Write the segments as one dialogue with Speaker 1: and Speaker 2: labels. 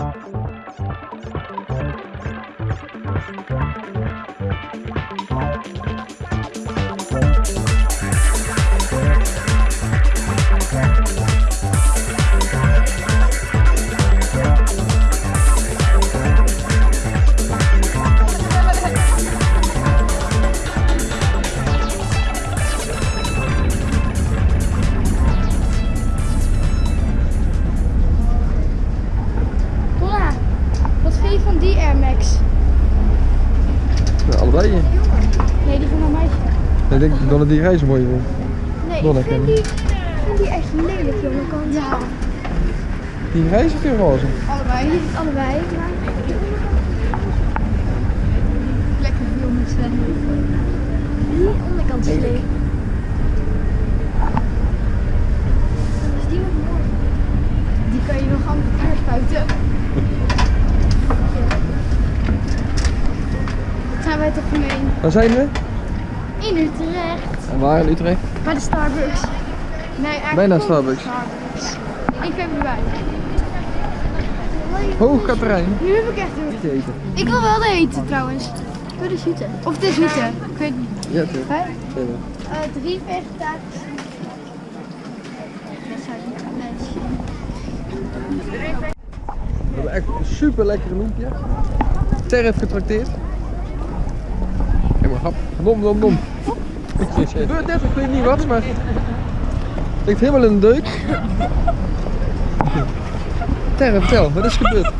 Speaker 1: Thank Max?
Speaker 2: Ja, allebei.
Speaker 1: Nee, die van een meisje.
Speaker 2: Ik denk dat die reizen mooi vindt.
Speaker 1: Nee, ik vind die, ik vind die echt lelijk, jongen. Ja.
Speaker 2: Die reizen of die roze?
Speaker 1: Allebei. Allebei, maar... Lekker veel met Sven. Die onderkant is leeg. Is die nog mooi? Die kan je nog aan elkaar spuiten. Gemeen?
Speaker 2: Waar zijn we?
Speaker 1: In Utrecht.
Speaker 2: En waar in Utrecht?
Speaker 1: Bij de Starbucks. Nee, eigenlijk
Speaker 2: Bijna Starbucks.
Speaker 1: Starbucks. In februari.
Speaker 2: Hoog Katerijn.
Speaker 1: Nu heb ik echt heel
Speaker 2: Te eten.
Speaker 1: Ik wil wel de hete trouwens. Ik de zoete. Of de zoete. Ik weet niet.
Speaker 2: Ja, toch.
Speaker 1: Hè? Uh, drie ik niet mensen.
Speaker 2: We hebben echt een super lekkere loempje. Ter heeft getrakteerd. Grap. Nom, nom, nom. Het gebeurt net, ik weet niet wat, maar... Het ligt helemaal in de deuk. Terre, vertel, wat is gebeurd?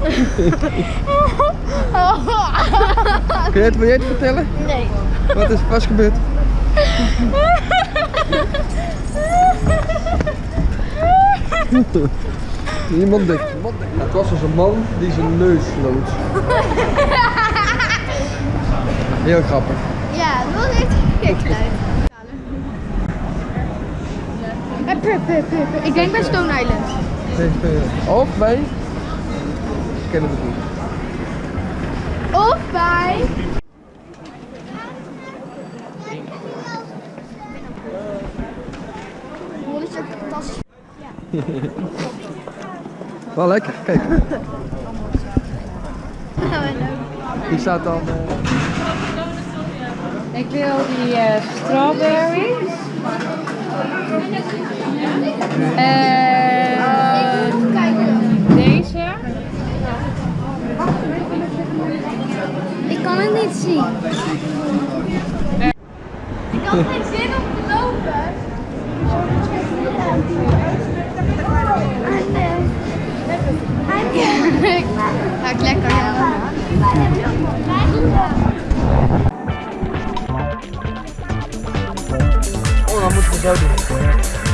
Speaker 2: Kun jij het, wil jij het vertellen?
Speaker 1: Nee.
Speaker 2: Wat is, wat is gebeurd? Dicht. Mond dicht. Het was dus een man die zijn neus sloot. Heel grappig.
Speaker 1: Ja, dat was echt gek geluid. Eh. Ik denk bij Stone Island.
Speaker 2: Of bij... Ze kennen het niet.
Speaker 1: Of bij... Fantastisch.
Speaker 2: Wel lekker, kijk. Die staat dan... eh,
Speaker 3: Ik wil die eh strawberries. En deze.
Speaker 1: Ik kan het niet zien. Ik had geen zin om te lopen.
Speaker 2: rodeo